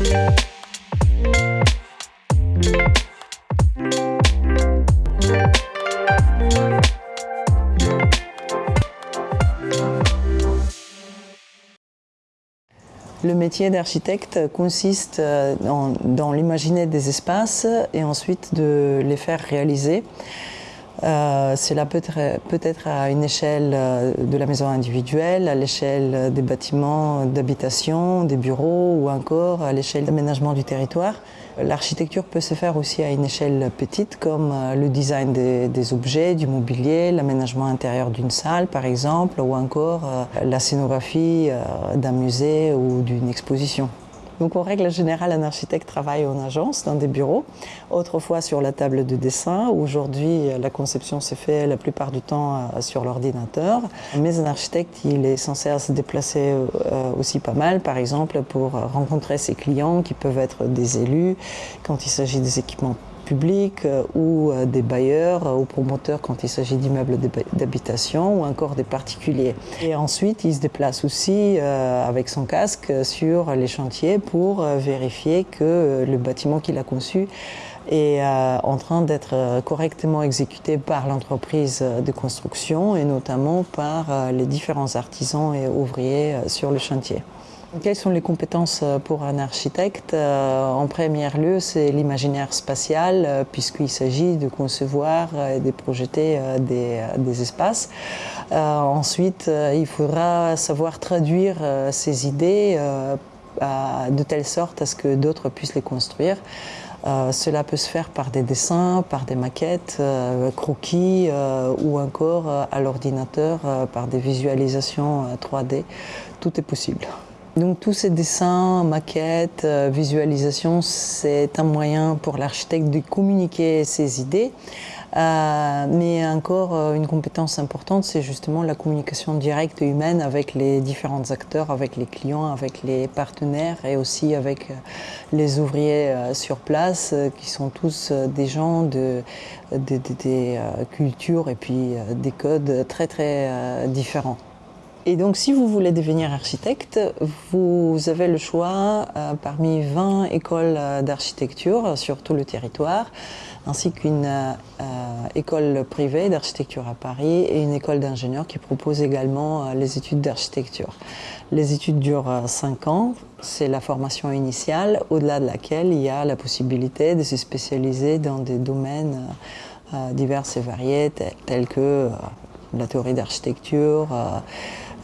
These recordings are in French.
Le métier d'architecte consiste euh, dans, dans l'imaginer des espaces et ensuite de les faire réaliser. Euh, cela peut être, à une échelle euh, de la maison individuelle, à l'échelle des bâtiments d'habitation, des bureaux ou encore à l'échelle d'aménagement du territoire. L'architecture peut se faire aussi à une échelle petite comme euh, le design des, des objets, du mobilier, l'aménagement intérieur d'une salle par exemple ou encore la scénographie d'un musée ou d'une exposition. Donc en règle générale, un architecte travaille en agence, dans des bureaux, autrefois sur la table de dessin. Aujourd'hui, la conception se fait la plupart du temps euh, sur l'ordinateur. Mais un architecte, il est censé se déplacer euh, aussi pas mal, par exemple pour rencontrer ses clients qui peuvent être des élus, quand il s'agit des équipements euh, ou euh, des bailleurs euh, ou promoteurs quand il s'agit d'immeubles d'habitation ou encore des particuliers. Et ensuite, il se déplace aussi avec son casque sur les chantiers pour vérifier que le bâtiment qu'il a conçu est en train d'être correctement exécuté par l'entreprise de construction et notamment par les différents artisans et ouvriers sur le chantier. Quelles sont les compétences euh, pour un architecte euh, En premier lieu, c'est l'imaginaire spatial, euh, puisqu'il s'agit de concevoir et de projeter des, espaces. ensuite, il faudra savoir traduire ces idées de telle sorte à ce que d'autres puissent les construire. Cela peut se faire par des dessins, par des maquettes, croquis ou encore à l'ordinateur par des visualisations 3D. Tout est possible. Donc tous ces dessins, maquettes, euh, visualisations, c'est un moyen pour l'architecte de communiquer ses idées. Euh, mais encore euh, une compétence importante, c'est justement la communication directe humaine avec les différents acteurs, avec les clients, avec les partenaires et aussi avec les ouvriers sur place, qui sont tous des gens de, des cultures et puis des codes très très différents. Et donc, si vous voulez devenir architecte, vous avez le choix euh, parmi 20 écoles euh, d'architecture sur tout le territoire, ainsi qu'une euh, école privée d'architecture à Paris et une école d'ingénieurs qui propose également les études d'architecture. Les études durent 5 ans, c'est la formation initiale, au-delà de laquelle il y a la possibilité de se spécialiser dans des domaines divers et variés, tels que la théorie d'architecture,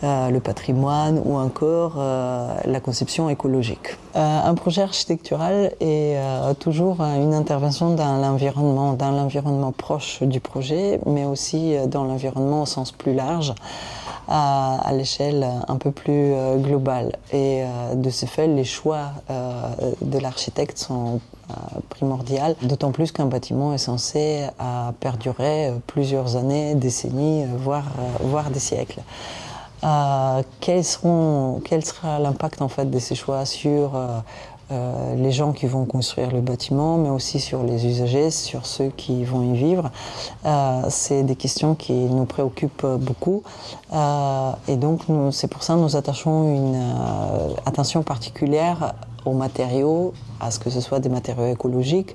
le patrimoine ou encore euh, la conception écologique. Euh, un projet architectural est toujours une intervention dans l'environnement, dans l'environnement proche du projet, mais aussi dans l'environnement au sens plus large, à, l'échelle un peu plus globale. Et de ce fait, les choix de l'architecte sont primordiaux, d'autant plus qu'un bâtiment est censé perdurer plusieurs années, décennies, voire, voire des siècles. Euh, quel, seront, quel sera l'impact en fait de ces choix sur euh, euh, les gens qui vont construire le bâtiment, mais aussi sur les usagers, sur ceux qui vont y vivre? c'est des questions qui nous préoccupent beaucoup. et donc, c'est pour ça que nous attachons une attention particulière aux matériaux, à ce que ce soit des matériaux écologiques,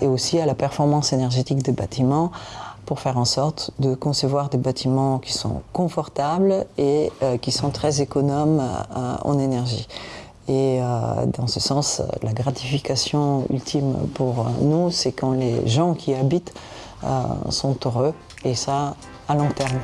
et aussi à la performance énergétique des bâtiments, pour faire en sorte de concevoir des bâtiments qui sont confortables et euh, qui sont très économes euh, en énergie. Et euh, dans ce sens, la gratification ultime pour nous, c'est quand les gens qui habitent sont heureux, et ça à long terme.